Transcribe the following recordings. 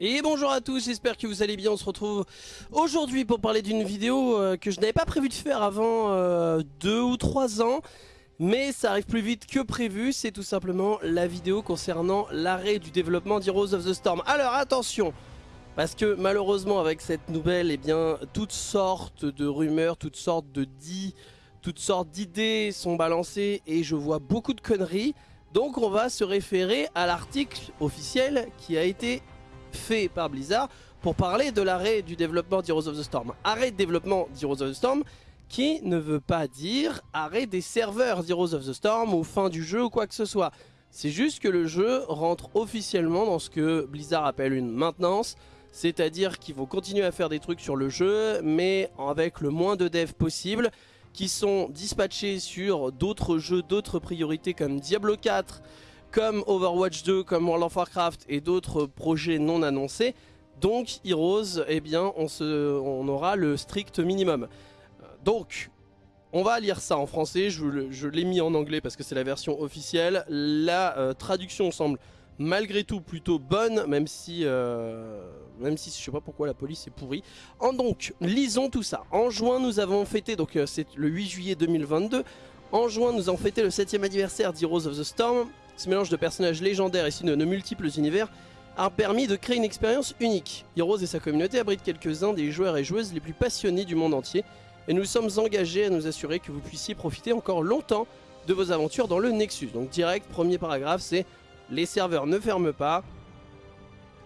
Et bonjour à tous, j'espère que vous allez bien, on se retrouve aujourd'hui pour parler d'une vidéo euh, que je n'avais pas prévu de faire avant euh, deux ou trois ans mais ça arrive plus vite que prévu, c'est tout simplement la vidéo concernant l'arrêt du développement d'Heroes of the Storm. Alors attention, parce que malheureusement avec cette nouvelle, eh bien, toutes sortes de rumeurs, toutes sortes de dits, toutes sortes d'idées sont balancées et je vois beaucoup de conneries. Donc on va se référer à l'article officiel qui a été fait par Blizzard pour parler de l'arrêt du développement d'Heroes of the Storm. Arrêt de développement d'Heroes of the Storm qui ne veut pas dire arrêt des serveurs d'Heroes of the Storm ou fin du jeu ou quoi que ce soit. C'est juste que le jeu rentre officiellement dans ce que Blizzard appelle une maintenance, c'est-à-dire qu'ils vont continuer à faire des trucs sur le jeu, mais avec le moins de devs possible, qui sont dispatchés sur d'autres jeux, d'autres priorités comme Diablo 4, comme Overwatch 2, comme World of Warcraft et d'autres projets non annoncés. Donc Heroes, eh bien, on, aura le strict minimum. Donc, on va lire ça en français, je, l'ai mis en anglais parce que c'est la version officielle. La euh, traduction semble malgré tout plutôt bonne, même si, euh, même si je sais pas pourquoi la police est pourrie. En donc, lisons tout ça. En juin, nous avons fêté, donc euh, c'est le 8 juillet 2022, en juin, nous avons fêté le 7ème anniversaire d'Heroes of the Storm. Ce mélange de personnages légendaires et de, de multiples univers a permis de créer une expérience unique. Heroes et sa communauté abritent quelques-uns des joueurs et joueuses les plus passionnés du monde entier, et nous sommes engagés à nous assurer que vous puissiez profiter encore longtemps de vos aventures dans le Nexus. Donc direct, premier paragraphe, c'est les serveurs ne ferment pas,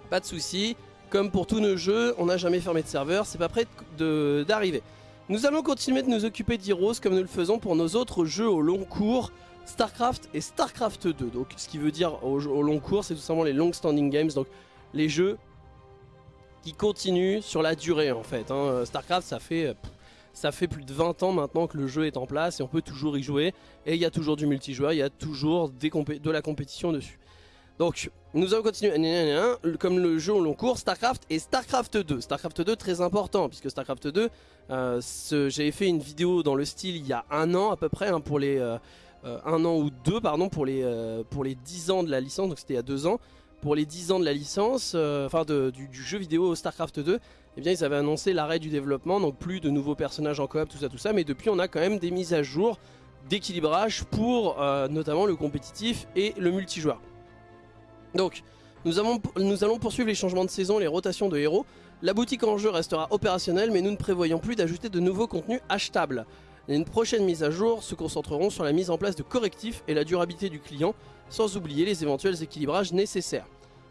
pas de soucis. Comme pour tous nos jeux, on n'a jamais fermé de serveur, c'est pas prêt d'arriver. Nous allons continuer de nous occuper d'Heroes comme nous le faisons pour nos autres jeux au long cours, StarCraft et StarCraft 2. Donc ce qui veut dire au, long cours, c'est tout simplement les long standing games, donc les jeux qui continuent sur la durée en fait. Hein. StarCraft ça fait... Ça fait plus de 20 ans maintenant que le jeu est en place et on peut toujours y jouer. Et il y a toujours du multijoueur, il y a toujours de la compétition dessus. Donc, nous allons continuer, comme le jeu au long cours, StarCraft et StarCraft 2. StarCraft 2 très important, puisque StarCraft 2, euh, j'avais fait une vidéo dans le style il y a un an à peu près, hein, pour les... Euh, euh, un an ou deux, pardon, pour les, pour les 10 ans de la licence, donc c'était il y a deux ans. Pour les 10 ans de la licence, enfin du, du, jeu vidéo StarCraft 2, eh bien ils avaient annoncé l'arrêt du développement, donc plus de nouveaux personnages en coop, tout ça, tout ça, mais depuis on a quand même des mises à jour d'équilibrage pour euh, notamment le compétitif et le multijoueur. Donc, nous, nous, allons poursuivre les changements de saison, les rotations de héros. La boutique en jeu restera opérationnelle, mais nous ne prévoyons plus d'ajouter de nouveaux contenus achetables. Les prochaines mises à jour se concentreront sur la mise en place de correctifs et la durabilité du client, sans oublier les éventuels équilibrages nécessaires.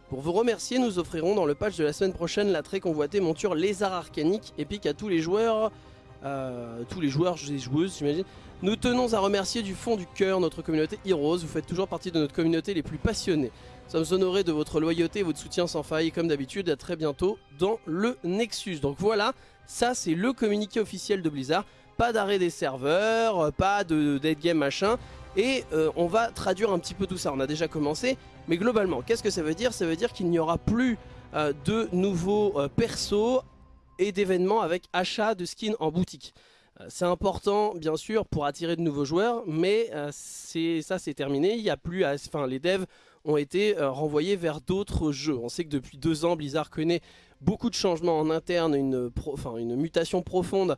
Pour vous remercier, nous offrirons dans le patch de la semaine prochaine la très convoitée monture Lézard Arcanique, épique à tous les joueurs, euh, tous les joueurs et joueuses j'imagine. Nous tenons à remercier du fond du cœur notre communauté Heroes, vous faites toujours partie de notre communauté les plus passionnés. Nous sommes honorés de votre loyauté et votre soutien sans faille, comme d'habitude, à très bientôt dans le Nexus. Donc voilà, ça c'est le communiqué officiel de Blizzard, pas d'arrêt des serveurs, pas de dead game machin, et euh, on va traduire un petit peu tout ça, on a déjà commencé, mais globalement, qu'est-ce que ça veut dire? Ça veut dire qu'il n'y aura plus euh, de nouveaux euh, persos et d'événements avec achat de skins en boutique. Euh, c'est important, bien sûr, pour attirer de nouveaux joueurs, mais ça, c'est terminé. Il a plus, enfin, les devs ont été renvoyés vers d'autres jeux. On sait que depuis deux ans, Blizzard connaît beaucoup de changements en interne, une, mutation profonde euh,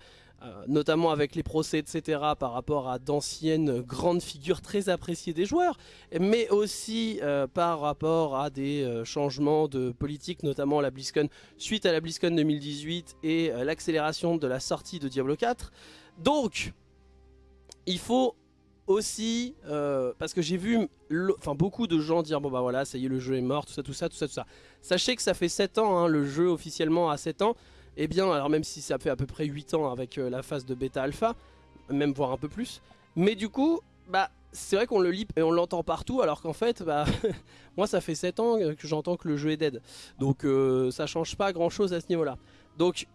notamment avec les procès, etc., par rapport à d'anciennes grandes figures très appréciées des joueurs, mais aussi euh, par rapport à des euh, changements de politique, notamment la BlizzCon, suite à la BlizzCon 2018 et l'accélération de la sortie de Diablo 4. Donc, il faut aussi, parce que j'ai vu beaucoup de gens dire, bon bah voilà, ça y est, le jeu est mort, tout ça, tout ça, tout ça, tout ça. Sachez que ça fait 7 ans, hein, le jeu officiellement a 7 ans, eh bien, alors même si ça fait à peu près 8 ans avec euh, la phase de bêta-alpha, même voire un peu plus, mais du coup, bah c'est vrai qu'on le lit et on l'entend partout alors qu'en fait bah moi ça fait 7 ans que j'entends que le jeu est dead. Donc euh, ça change pas grand chose à ce niveau là donc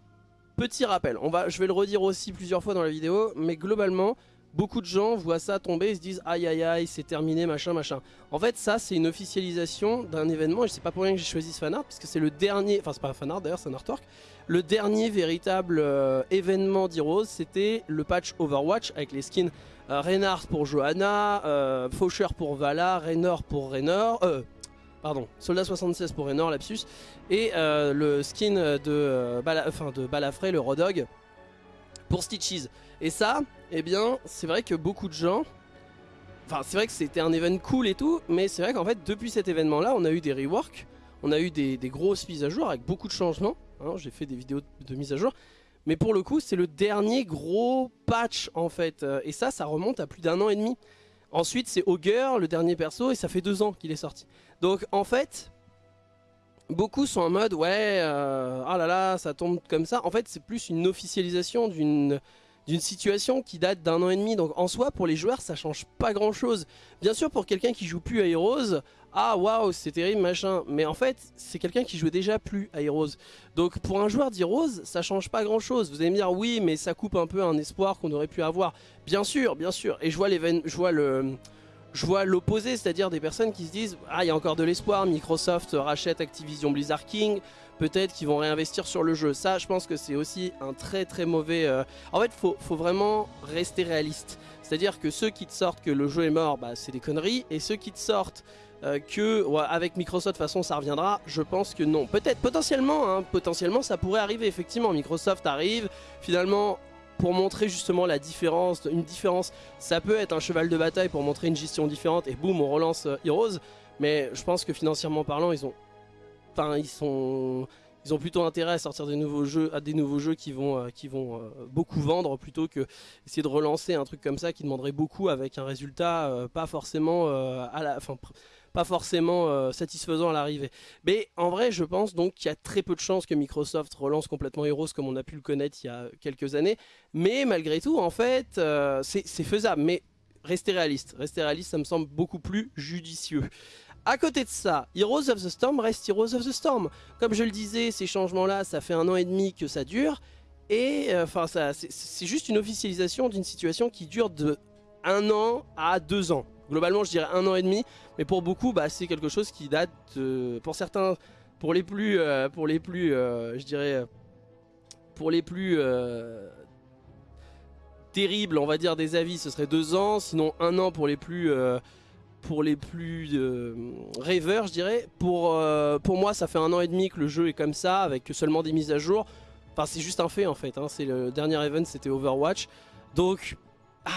petit rappel on va, je vais le redire aussi plusieurs fois dans la vidéo mais globalement beaucoup de gens voient ça tomber et se disent aïe aïe aïe c'est terminé machin machin. En fait ça c'est une officialisation d'un événement et c'est pas pour rien que j'ai choisi ce fanart parce que c'est le dernier, enfin c'est pas un fanart d'ailleurs c'est un artwork, le dernier véritable euh, événement d'Heroes c'était le patch Overwatch avec les skins euh, Reinhardt pour Johanna, euh, Faucher pour Vala, Raynor pour Raynor, euh, pardon, Soldat 76 pour Raynor, lapsus, et le skin de, enfin, de Balafré, le Rodog, pour Stitches. Et ça, eh bien, c'est vrai que beaucoup de gens... Enfin, c'est vrai que c'était un événement cool et tout, mais c'est vrai qu'en fait, depuis cet événement-là, on a eu des reworks, on a eu des, grosses mises à jour avec beaucoup de changements. Hein, J'ai fait des vidéos de mise à jour. Mais pour le coup, c'est le dernier gros patch, en fait. Et ça, ça remonte à plus d'un an et demi. Ensuite, c'est Augur, le dernier perso, et ça fait deux ans qu'il est sorti. Donc, en fait, beaucoup sont en mode, ouais, euh, ah là là, ça tombe comme ça. En fait, c'est plus une officialisation d'une d'une situation qui date d'un an et demi. Donc en soi, pour les joueurs, ça change pas grand chose. Bien sûr, pour quelqu'un qui joue plus à Heroes, ah waouh, c'est terrible, machin. Mais en fait, c'est quelqu'un qui jouait déjà plus à Heroes. Donc pour un joueur d'Heroes, ça change pas grand chose. Vous allez me dire, oui, mais ça coupe un peu un espoir qu'on aurait pu avoir. Bien sûr, bien sûr. Et je vois, je vois le je vois l'opposé, c'est-à-dire des personnes qui se disent « Ah, il y a encore de l'espoir, Microsoft rachète Activision Blizzard King, peut-être qu'ils vont réinvestir sur le jeu. » Ça, je pense que c'est aussi un très très mauvais... Euh, en fait, il faut, vraiment rester réaliste. C'est-à-dire que ceux qui te sortent que le jeu est mort, bah, c'est des conneries, et ceux qui te sortent euh, que avec Microsoft de toute façon ça reviendra, je pense que non. Peut-être, potentiellement, hein, potentiellement ça pourrait arriver effectivement. Microsoft arrive, finalement pour montrer justement la différence, une différence, ça peut être un cheval de bataille pour montrer une gestion différente et boum on relance euh, Heroes, mais je pense que financièrement parlant ils ont, enfin ils ont plutôt intérêt à sortir des nouveaux jeux, à des nouveaux jeux qui vont, euh, euh, beaucoup vendre plutôt que essayer de relancer un truc comme ça qui demanderait beaucoup avec un résultat fin pas forcément euh, satisfaisant à l'arrivée. Mais en vrai, je pense donc qu'il y a très peu de chances que Microsoft relance complètement Heroes comme on a pu le connaître il y a quelques années. Mais malgré tout, en fait, euh, c'est faisable. Mais restez réaliste. Restez réaliste, ça me semble beaucoup plus judicieux. À côté de ça, Heroes of the Storm reste Heroes of the Storm. Comme je le disais, ces changements-là, ça fait un an et demi que ça dure. Et euh, enfin, c'est juste une officialisation d'une situation qui dure de un an à deux ans. Globalement, je dirais un an et demi, mais pour beaucoup, bah, c'est quelque chose qui date, pour certains, pour les plus, euh, pour les plus, euh, je dirais, pour les plus terribles, on va dire, des avis, ce serait deux ans, sinon un an pour les plus, pour les plus rêveurs, je dirais. Pour, pour moi, ça fait un an et demi que le jeu est comme ça, avec seulement des mises à jour. Enfin, c'est juste un fait en fait. Hein. C'est le dernier event, c'était Overwatch. Donc ah,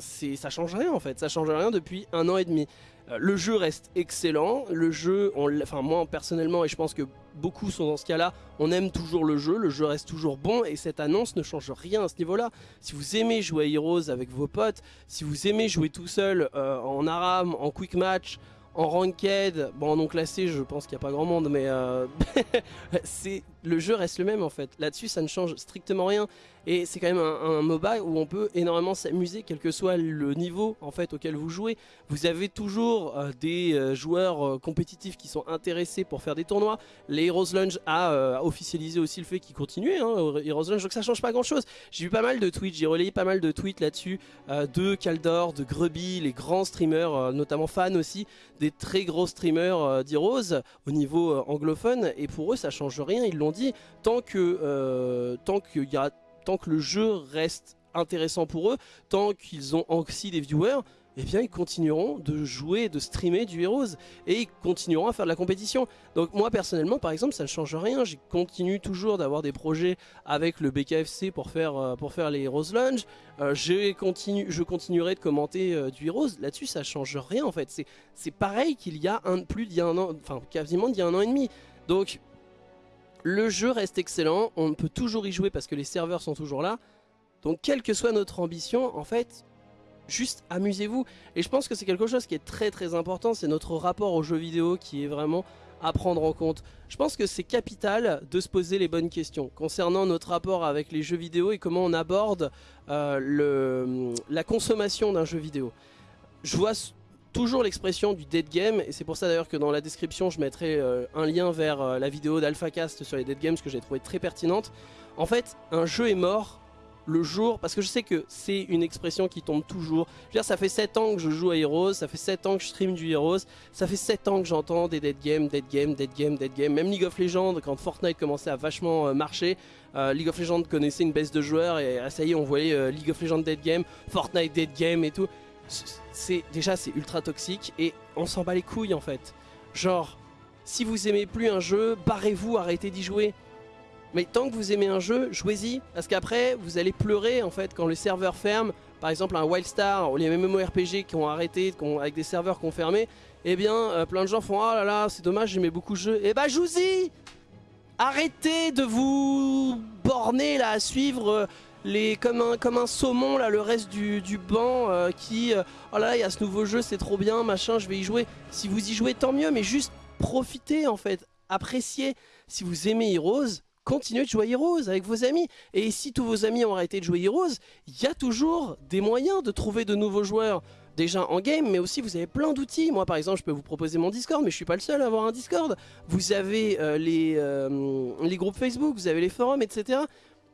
ça change rien en fait, ça change rien depuis un an et demi. Euh, le jeu reste excellent, le jeu, enfin moi personnellement et je pense que beaucoup sont dans ce cas là, on aime toujours le jeu, le jeu reste toujours bon et cette annonce ne change rien à ce niveau là. Si vous aimez jouer à Heroes avec vos potes, si vous aimez jouer tout seul euh, en aram, en quick match, en ranked, bon non classé je pense qu'il n'y a pas grand monde mais euh, c'est le jeu reste le même en fait. Là-dessus ça ne change strictement rien et c'est quand même un, MOBA où on peut énormément s'amuser quel que soit le niveau en fait auquel vous jouez. Vous avez toujours euh, des euh, joueurs compétitifs qui sont intéressés pour faire des tournois. Les Heroes Lunge a officialisé aussi le fait qu'ils continuaient hein, Heroes donc ça change pas grand chose. J'ai vu pas mal de tweets, j'ai relayé pas mal de tweets là-dessus de Kaldor, de Grubby, les grands streamers notamment fans aussi des très gros streamers euh, d'Heroes au niveau euh, anglophone et pour eux ça change rien, ils l'ont tant que, euh, tant, y a, tant que le jeu reste intéressant pour eux, tant qu'ils ont aussi des viewers, eh bien ils continueront de jouer, de streamer du Heroes. Et ils continueront à faire de la compétition. Donc moi personnellement par exemple ça ne change rien, je continue toujours d'avoir des projets avec le BKFC pour faire, euh, pour faire les Heroes Lunge, euh, je, continue, je continuerai de commenter du Heroes, là-dessus ça change rien en fait, c'est pareil qu'il y a un, plus d'il y a un an, enfin quasiment d'il y a un an et demi. Donc le jeu reste excellent, on peut toujours y jouer parce que les serveurs sont toujours là, donc quelle que soit notre ambition, en fait, juste amusez-vous. Et je pense que c'est quelque chose qui est très très important, c'est notre rapport aux jeux vidéo qui est vraiment à prendre en compte. Je pense que c'est capital de se poser les bonnes questions concernant notre rapport avec les jeux vidéo et comment on aborde euh, la consommation d'un jeu vidéo. Je vois toujours l'expression du dead game et c'est pour ça d'ailleurs que dans la description je mettrai euh, un lien vers euh, la vidéo d'AlphaCast sur les dead games que j'ai trouvé très pertinente. En fait, un jeu est mort le jour, parce que je sais que c'est une expression qui tombe toujours. Je veux dire, ça fait 7 ans que je joue à Heroes, ça fait 7 ans que je stream du Heroes, ça fait 7 ans que j'entends des dead games, dead games, dead games, dead games. Même League of Legends, quand Fortnite commençait à vachement euh, marcher, League of Legends connaissait une baisse de joueurs et ah, ça y est, on voyait League of Legends dead game, Fortnite dead game et tout. C'est Déjà, c'est ultra toxique et on s'en bat les couilles en fait. Genre, si vous aimez plus un jeu, barrez-vous, arrêtez d'y jouer. Mais tant que vous aimez un jeu, jouez-y, parce qu'après, vous allez pleurer en fait quand le serveur ferme. Par exemple, un Wildstar ou les MMORPG qui ont arrêté, avec des serveurs qui ont fermé, eh bien, euh, plein de gens font « Oh là là, c'est dommage, j'aimais beaucoup le jeu. » Eh bah, jouez-y Arrêtez de vous borner là à suivre euh, les, comme, un, comme un saumon là, le reste du, banc euh, qui Oh là il y a ce nouveau jeu, c'est trop bien, machin, je vais y jouer. Si vous y jouez, tant mieux, mais juste profitez en fait, appréciez. Si vous aimez Heroes, continuez de jouer Heroes avec vos amis. Et si tous vos amis ont arrêté de jouer Heroes, il y a toujours des moyens de trouver de nouveaux joueurs. Déjà en game, mais aussi vous avez plein d'outils. Moi par exemple, je peux vous proposer mon Discord, mais je suis pas le seul à avoir un Discord. Vous avez euh, les, euh, les groupes Facebook, vous avez les forums, etc.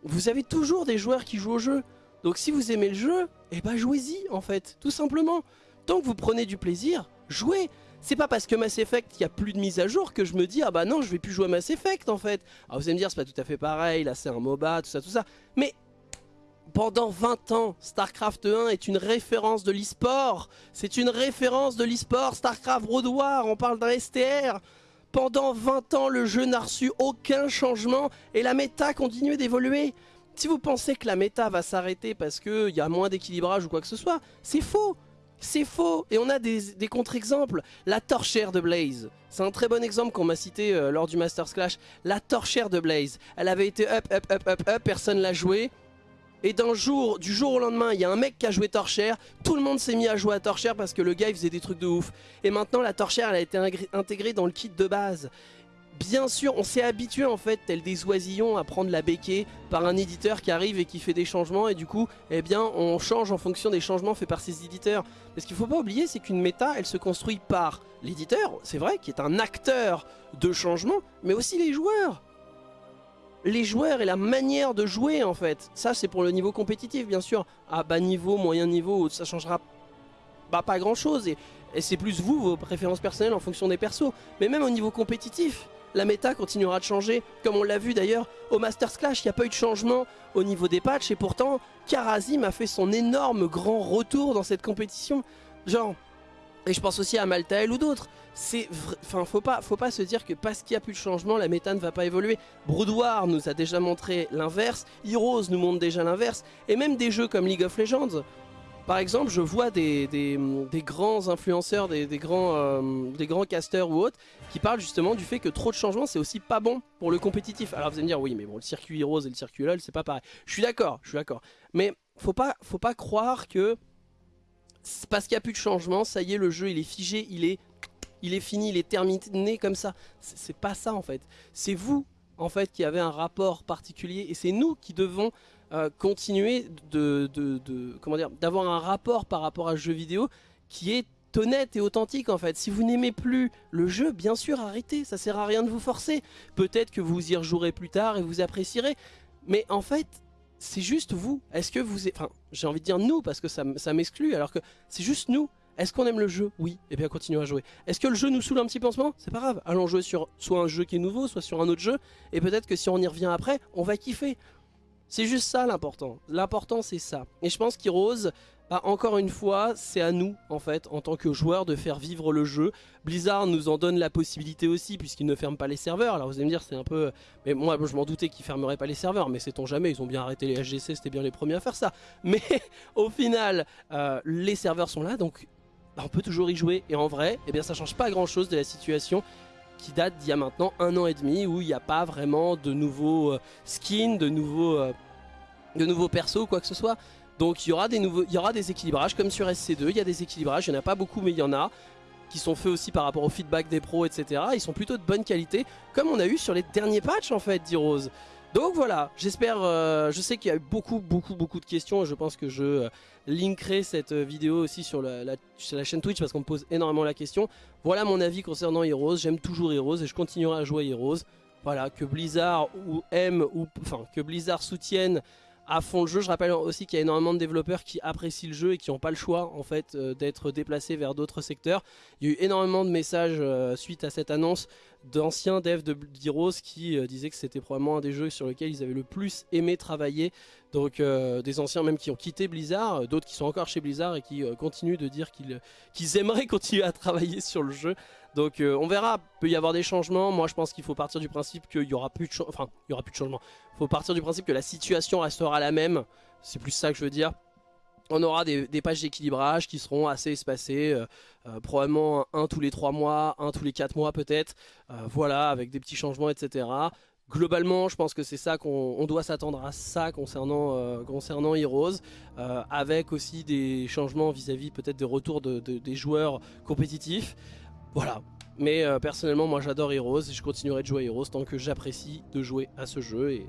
Vous avez toujours des joueurs qui jouent au jeu. Donc si vous aimez le jeu, eh ben jouez-y en fait, tout simplement. Tant que vous prenez du plaisir, jouez. C'est pas parce que Mass Effect, il y a plus de mise à jour que je me dis, ah bah non, je vais plus jouer à Mass Effect en fait. Alors vous allez me dire, c'est pas tout à fait pareil, là c'est un MOBA, tout ça, tout ça. Mais pendant 20 ans, StarCraft 1 est une référence de l'e-sport. C'est une référence de l'e-sport. StarCraft World War, on parle d'un STR. Pendant 20 ans, le jeu n'a reçu aucun changement et la méta continue d'évoluer. Si vous pensez que la méta va s'arrêter parce qu'il y a moins d'équilibrage ou quoi que ce soit, c'est faux c'est faux Et on a des, contre-exemples. La torchère de Blaze. C'est un très bon exemple qu'on m'a cité euh, lors du Masters Clash. La torchère de Blaze. Elle avait été up, up, up, up, up, personne l'a joué. Et d'un jour, du jour au lendemain, il y a un mec qui a joué Torchère, tout le monde s'est mis à jouer à Torchère parce que le gars il faisait des trucs de ouf. Et maintenant la Torchère elle a été intégrée dans le kit de base. Bien sûr, on s'est habitué en fait, tel des oisillons, à prendre la béquée par un éditeur qui arrive et qui fait des changements et du coup, eh bien, on change en fonction des changements faits par ces éditeurs. Mais ce qu'il faut pas oublier, c'est qu'une méta, elle se construit par l'éditeur, c'est vrai, qui est un acteur de changement, mais aussi les joueurs. Les joueurs et la manière de jouer en fait. Ça, c'est pour le niveau compétitif, bien sûr. À bas niveau, moyen niveau, ça changera bah, pas grand chose. Et, c'est plus vous, vos préférences personnelles en fonction des persos. Mais même au niveau compétitif, la méta continuera de changer, comme on l'a vu d'ailleurs au Masters Clash, il n'y a pas eu de changement au niveau des patchs, et pourtant Karazim a fait son énorme grand retour dans cette compétition. Genre, et je pense aussi à Maltael ou d'autres, enfin faut pas faut pas se dire que parce qu'il n'y a plus de changement la méta ne va pas évoluer Broodwar nous a déjà montré l'inverse Heroes nous montre déjà l'inverse et même des jeux comme League of Legends par exemple, je vois des, grands influenceurs, des, grands, euh, des grands casteurs ou autres qui parlent justement du fait que trop de changements c'est aussi pas bon pour le compétitif. Alors vous allez me dire oui mais bon le circuit Heroes et le circuit LoL c'est pas pareil. Je suis d'accord, je suis d'accord. Mais faut pas, faut pas croire que parce qu'il n'y a plus de changement, ça y est le jeu il est figé, il est, il est fini, il est terminé comme ça. C'est pas ça en fait. C'est vous en fait qui avez un rapport particulier et c'est nous qui devons euh, continuer de, comment dire d'avoir un rapport par rapport à ce jeu vidéo qui est honnête et authentique en fait. Si vous n'aimez plus le jeu, bien sûr arrêtez, ça sert à rien de vous forcer. Peut-être que vous y rejouerez plus tard et vous apprécierez, mais en fait c'est juste vous. Est-ce que vous... Enfin j'ai envie de dire nous parce que ça, m'exclut alors que c'est juste nous. Est-ce qu'on aime le jeu? Oui, et eh bien continuons à jouer. Est-ce que le jeu nous saoule un petit peu C'est pas grave, allons jouer sur soit un jeu qui est nouveau, soit sur un autre jeu, et peut-être que si on y revient après, on va kiffer. C'est juste ça l'important. L'important c'est ça. Et je pense qu'Heroes, bah, encore une fois, c'est à nous en fait, en tant que joueurs, de faire vivre le jeu. Blizzard nous en donne la possibilité aussi, puisqu'ils ne ferment pas les serveurs. Alors vous allez me dire, c'est un peu... Mais moi, je m'en doutais qu'ils fermeraient pas les serveurs, mais sait-on jamais, ils ont bien arrêté les HGC, c'était bien les premiers à faire ça. Mais au final, euh, les serveurs sont là, donc bah, on peut toujours y jouer. Et en vrai, eh bien ça change pas grand-chose de la situation qui date d'il y a maintenant un an et demi où il n'y a pas vraiment de nouveaux euh, skins, de nouveaux, euh, de nouveaux persos, quoi que ce soit. Donc il y aura des nouveaux, il y aura des équilibrages comme sur SC2, il y a des équilibrages, il n'y en a pas beaucoup mais il y en a qui sont faits aussi par rapport au feedback des pros etc. Ils sont plutôt de bonne qualité comme on a eu sur les derniers patchs en fait d'Heroes. Donc voilà, j'espère, euh, je sais qu'il y a eu beaucoup, beaucoup, beaucoup de questions. Je pense que je euh, linkerai cette euh, vidéo aussi sur la, chaîne Twitch parce qu'on me pose énormément la question. Voilà mon avis concernant Heroes. J'aime toujours Heroes et je continuerai à jouer Heroes. Voilà, que Blizzard ou aime, ou enfin que Blizzard soutienne à fond le jeu. Je rappelle aussi qu'il y a énormément de développeurs qui apprécient le jeu et qui n'ont pas le choix en fait d'être déplacés vers d'autres secteurs. Il y a eu énormément de messages suite à cette annonce d'anciens devs de d'Heroes qui euh, disaient que c'était probablement un des jeux sur lesquels ils avaient le plus aimé travailler. Donc euh, des anciens même qui ont quitté Blizzard, d'autres qui sont encore chez Blizzard et qui continuent de dire qu'ils aimeraient continuer à travailler sur le jeu. Donc on verra, peut y avoir des changements. Moi je pense qu'il faut partir du principe qu'il y aura plus de enfin il y aura plus de changements. Il faut partir du principe que la situation restera la même. C'est plus ça que je veux dire on aura des, pages d'équilibrage qui seront assez espacées, euh, euh, probablement un tous les 3 mois, un tous les 4 mois peut-être, euh, voilà, avec des petits changements, etc. Globalement, je pense que c'est ça qu'on doit s'attendre à ça concernant, concernant Heroes, avec aussi des changements vis-à-vis peut-être des retours des joueurs compétitifs. Voilà, mais personnellement, moi j'adore Heroes et je continuerai de jouer à Heroes tant que j'apprécie de jouer à ce jeu. Et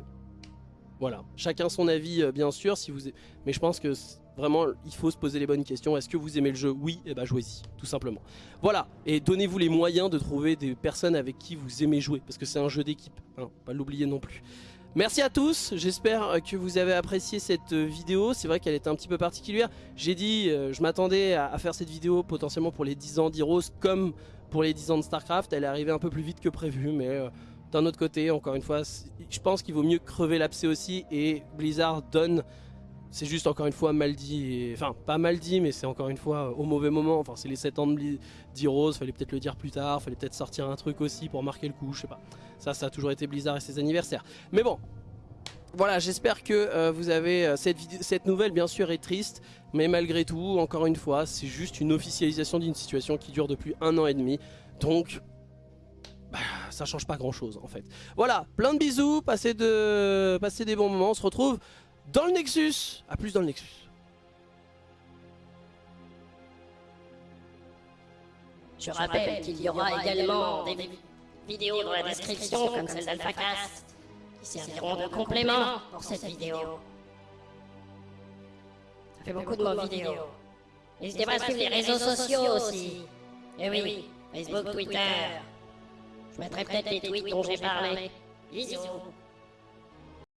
voilà, chacun son avis bien sûr, si vous... mais je pense que Vraiment, il faut se poser les bonnes questions. Est-ce que vous aimez le jeu? Oui, et eh ben jouez-y, tout simplement. Voilà, et donnez-vous les moyens de trouver des personnes avec qui vous aimez jouer, parce que c'est un jeu d'équipe, hein, pas l'oublier non plus. Merci à tous, j'espère que vous avez apprécié cette vidéo, c'est vrai qu'elle est un petit peu particulière. J'ai dit, euh, je m'attendais à, faire cette vidéo potentiellement pour les 10 ans d'Heroes comme pour les 10 ans de Starcraft, elle est arrivée un peu plus vite que prévu, mais euh, d'un autre côté, encore une fois, je pense qu'il vaut mieux crever l'abcès aussi, et Blizzard donne c'est juste encore une fois mal dit, enfin pas mal dit mais c'est encore une fois au mauvais moment, enfin c'est les 7 ans d'Heroes, fallait peut-être le dire plus tard, fallait peut-être sortir un truc aussi pour marquer le coup, je sais pas. Ça, ça a toujours été Blizzard et ses anniversaires. Mais bon, voilà, j'espère que euh, vous avez euh, cette, cette nouvelle bien sûr est triste, mais malgré tout, encore une fois, c'est juste une officialisation d'une situation qui dure depuis un an et demi, donc bah, ça change pas grand chose en fait. Voilà, plein de bisous, passez, de... passez des bons moments, on se retrouve dans le Nexus. A plus dans le Nexus. Je rappelle qu'il y aura également des vidéos dans la description comme celle d'AlphaCast qui serviront de complément pour cette vidéo. Ça fait beaucoup de mots. N'hésitez pas à suivre les réseaux sociaux aussi. Eh oui, Facebook, Twitter. Je mettrai peut-être les tweets dont j'ai parlé. Bisous.